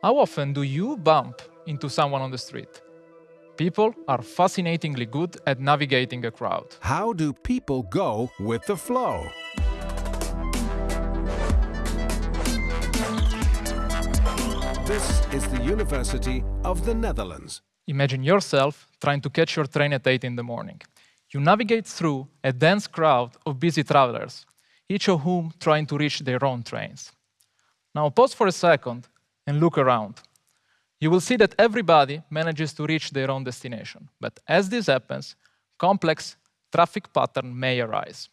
How often do you bump into someone on the street? People are fascinatingly good at navigating a crowd. How do people go with the flow? This is the University of the Netherlands. Imagine yourself trying to catch your train at 8 in the morning. You navigate through a dense crowd of busy travelers, each of whom trying to reach their own trains. Now pause for a second and look around. You will see that everybody manages to reach their own destination. But as this happens, complex traffic patterns may arise.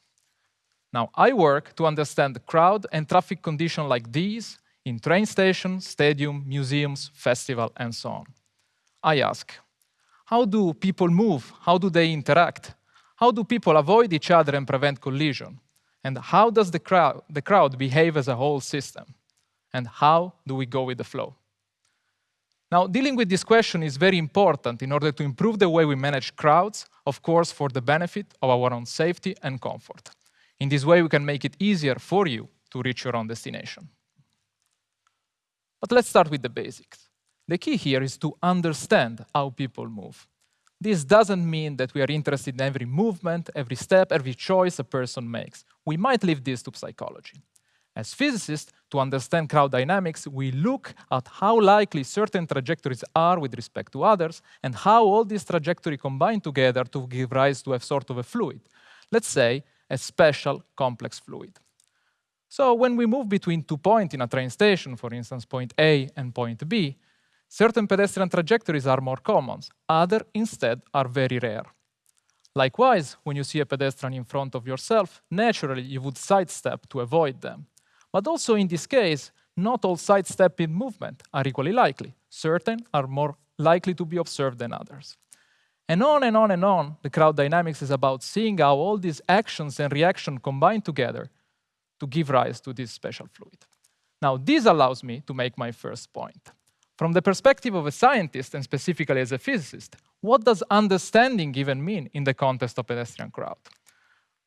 Now, I work to understand the crowd and traffic conditions like these in train stations, stadium, museums, festival, and so on. I ask, how do people move? How do they interact? How do people avoid each other and prevent collision? And how does the crowd, the crowd behave as a whole system? And how do we go with the flow? Now, dealing with this question is very important in order to improve the way we manage crowds, of course, for the benefit of our own safety and comfort. In this way, we can make it easier for you to reach your own destination. But let's start with the basics. The key here is to understand how people move. This doesn't mean that we are interested in every movement, every step, every choice a person makes. We might leave this to psychology. As physicists, to understand crowd dynamics, we look at how likely certain trajectories are with respect to others, and how all these trajectories combine together to give rise to a sort of a fluid. Let's say a special complex fluid. So when we move between two points in a train station, for instance, point A and point B, certain pedestrian trajectories are more common, other instead are very rare. Likewise, when you see a pedestrian in front of yourself, naturally you would sidestep to avoid them. But also in this case, not all sidestepping movement are equally likely. Certain are more likely to be observed than others. And on and on and on, the crowd dynamics is about seeing how all these actions and reactions combine together to give rise to this special fluid. Now, this allows me to make my first point. From the perspective of a scientist, and specifically as a physicist, what does understanding even mean in the context of pedestrian crowd?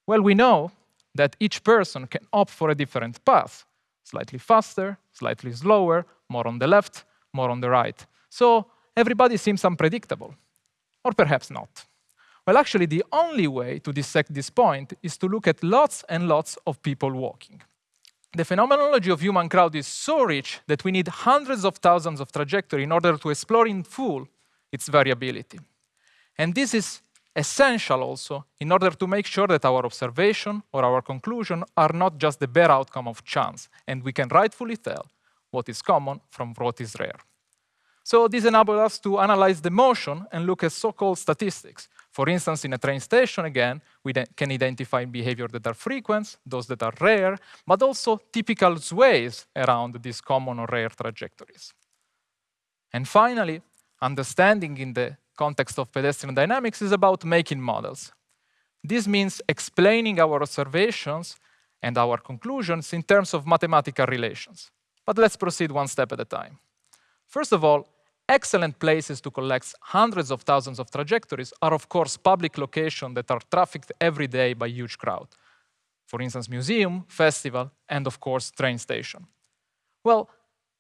Well, we know that each person can opt for a different path, slightly faster, slightly slower, more on the left, more on the right. So everybody seems unpredictable, or perhaps not. Well, actually, the only way to dissect this point is to look at lots and lots of people walking. The phenomenology of human crowd is so rich that we need hundreds of thousands of trajectories in order to explore in full its variability. And this is essential also in order to make sure that our observation or our conclusion are not just the bare outcome of chance, and we can rightfully tell what is common from what is rare. So this enables us to analyze the motion and look at so-called statistics. For instance, in a train station, again, we can identify behavior that are frequent, those that are rare, but also typical sways around these common or rare trajectories. And finally, understanding in the context of pedestrian dynamics is about making models. This means explaining our observations and our conclusions in terms of mathematical relations. But let's proceed one step at a time. First of all, excellent places to collect hundreds of thousands of trajectories are, of course, public locations that are trafficked every day by huge crowd. For instance, museum, festival, and of course, train station. Well,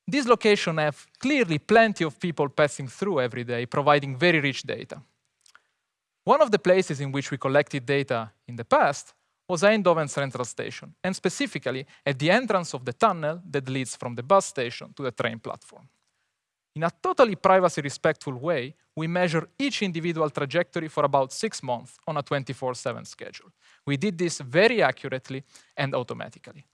these locations have clearly plenty of people passing through every day, providing very rich data. One of the places in which we collected data in the past was Eindhoven Central Station, and specifically at the entrance of the tunnel that leads from the bus station to the train platform. In a totally privacy-respectful way, we measure each individual trajectory for about six months on a 24-7 schedule. We did this very accurately and automatically.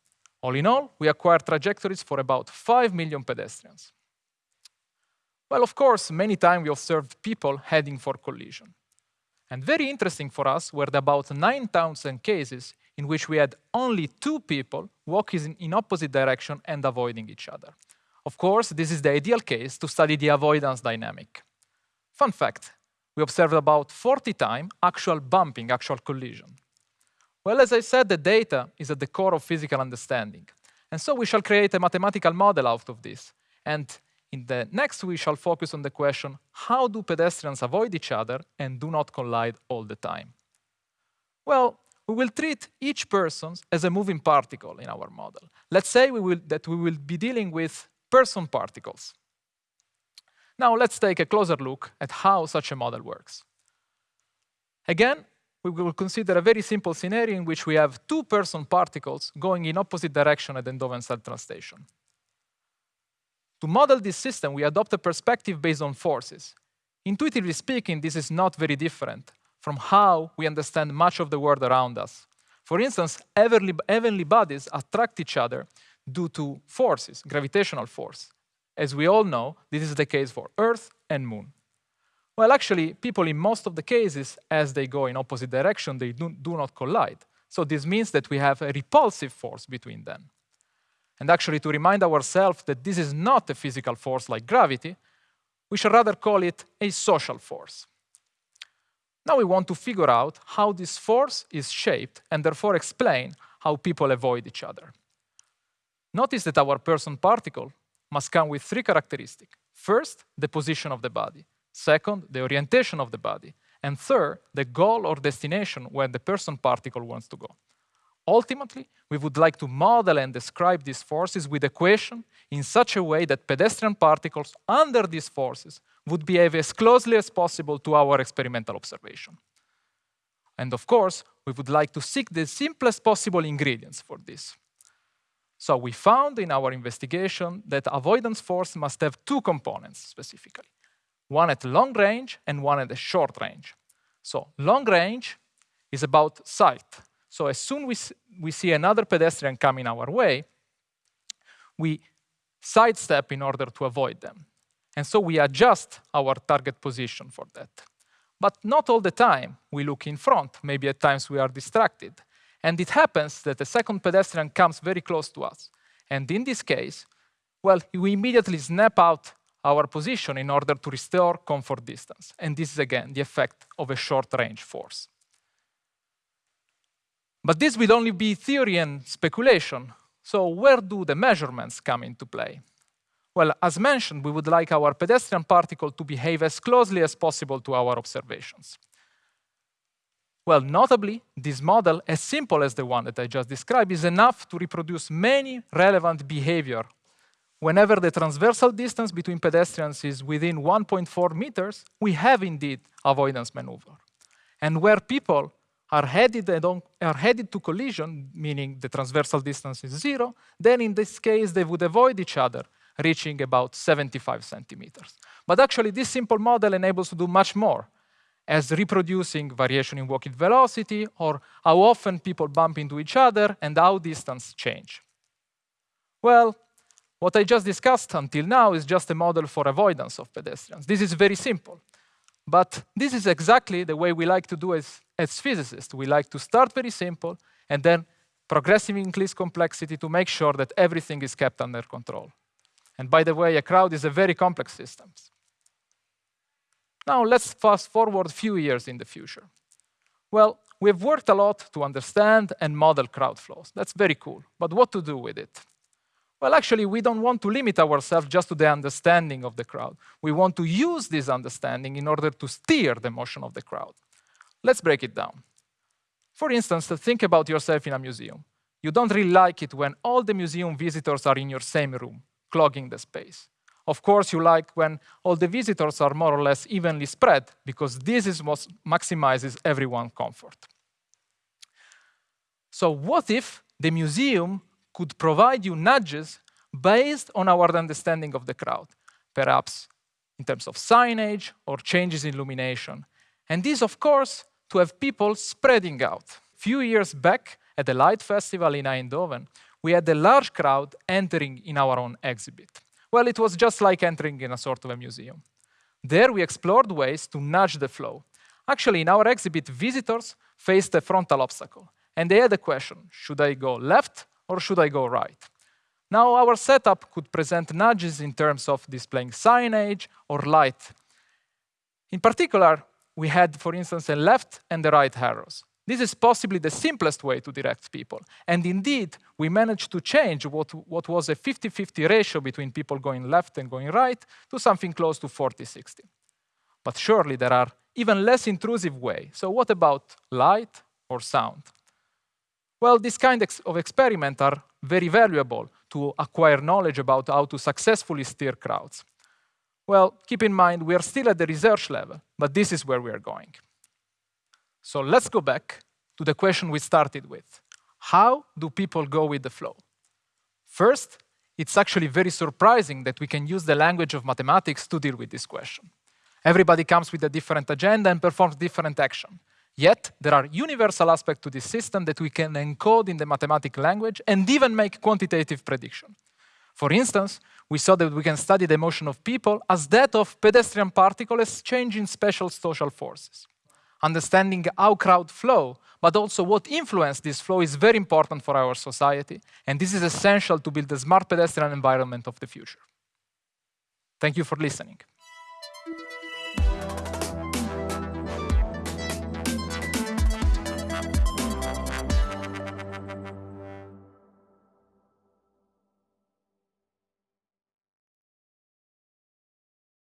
All in all, we acquired trajectories for about 5 million pedestrians. Well, of course, many times we observed people heading for collision. And very interesting for us were the about 9,000 cases in which we had only two people walking in opposite direction and avoiding each other. Of course, this is the ideal case to study the avoidance dynamic. Fun fact, we observed about 40 times actual bumping, actual collision. Well, as I said, the data is at the core of physical understanding. And so we shall create a mathematical model out of this. And in the next, we shall focus on the question, how do pedestrians avoid each other and do not collide all the time? Well, we will treat each person as a moving particle in our model. Let's say we will, that we will be dealing with person particles. Now let's take a closer look at how such a model works. Again, we will consider a very simple scenario in which we have two person particles going in opposite direction at the Eindhoven Station. To model this system, we adopt a perspective based on forces. Intuitively speaking, this is not very different from how we understand much of the world around us. For instance, heavenly bodies attract each other due to forces, gravitational force. As we all know, this is the case for Earth and Moon. Well, actually, people in most of the cases, as they go in opposite direction, they do, do not collide. So this means that we have a repulsive force between them. And actually, to remind ourselves that this is not a physical force like gravity, we should rather call it a social force. Now we want to figure out how this force is shaped and therefore explain how people avoid each other. Notice that our person particle must come with three characteristics. First, the position of the body. Second, the orientation of the body. And third, the goal or destination where the person particle wants to go. Ultimately, we would like to model and describe these forces with equation in such a way that pedestrian particles under these forces would behave as closely as possible to our experimental observation. And of course, we would like to seek the simplest possible ingredients for this. So we found in our investigation that avoidance force must have two components specifically, one at long range and one at the short range. So long range is about sight. So as soon as we see another pedestrian coming our way, we sidestep in order to avoid them. And so we adjust our target position for that. But not all the time we look in front. Maybe at times we are distracted. And it happens that the second pedestrian comes very close to us. And in this case, well, we immediately snap out our position in order to restore comfort distance. And this is again the effect of a short range force. But this will only be theory and speculation. So where do the measurements come into play? Well, as mentioned, we would like our pedestrian particle to behave as closely as possible to our observations. Well, notably, this model, as simple as the one that I just described, is enough to reproduce many relevant behavior. Whenever the transversal distance between pedestrians is within 1.4 meters, we have indeed avoidance maneuver. And where people are headed, are headed to collision, meaning the transversal distance is zero, then in this case they would avoid each other reaching about 75 centimeters. But actually, this simple model enables to do much more, as reproducing variation in walking velocity, or how often people bump into each other, and how distance change. Well, what I just discussed until now is just a model for avoidance of pedestrians. This is very simple. But this is exactly the way we like to do as, as physicists. We like to start very simple and then progressively increase complexity to make sure that everything is kept under control. And by the way, a crowd is a very complex system. Now let's fast forward a few years in the future. Well, we've worked a lot to understand and model crowd flows. That's very cool. But what to do with it? Well, actually, we don't want to limit ourselves just to the understanding of the crowd. We want to use this understanding in order to steer the motion of the crowd. Let's break it down. For instance, think about yourself in a museum. You don't really like it when all the museum visitors are in your same room clogging the space. Of course, you like when all the visitors are more or less evenly spread, because this is what maximizes everyone's comfort. So what if the museum could provide you nudges based on our understanding of the crowd, perhaps in terms of signage or changes in illumination. And this, of course, to have people spreading out. A few years back at the Light Festival in Eindhoven, we had a large crowd entering in our own exhibit. Well, it was just like entering in a sort of a museum. There we explored ways to nudge the flow. Actually, in our exhibit, visitors faced a frontal obstacle, and they had a question, should I go left or should I go right? Now, our setup could present nudges in terms of displaying signage or light. In particular, we had, for instance, a left and the right arrows. This is possibly the simplest way to direct people. And indeed, we managed to change what, what was a 50-50 ratio between people going left and going right to something close to 40-60. But surely there are even less intrusive ways. So what about light or sound? Well, this kind of experiments are very valuable to acquire knowledge about how to successfully steer crowds. Well, keep in mind, we are still at the research level, but this is where we are going. So let's go back to the question we started with. How do people go with the flow? First, it's actually very surprising that we can use the language of mathematics to deal with this question. Everybody comes with a different agenda and performs different action. Yet, there are universal aspects to this system that we can encode in the mathematical language and even make quantitative prediction. For instance, we saw that we can study the motion of people as that of pedestrian particles changing special social forces. Understanding how crowd flow, but also what influence this flow is very important for our society, and this is essential to build the smart pedestrian environment of the future. Thank you for listening.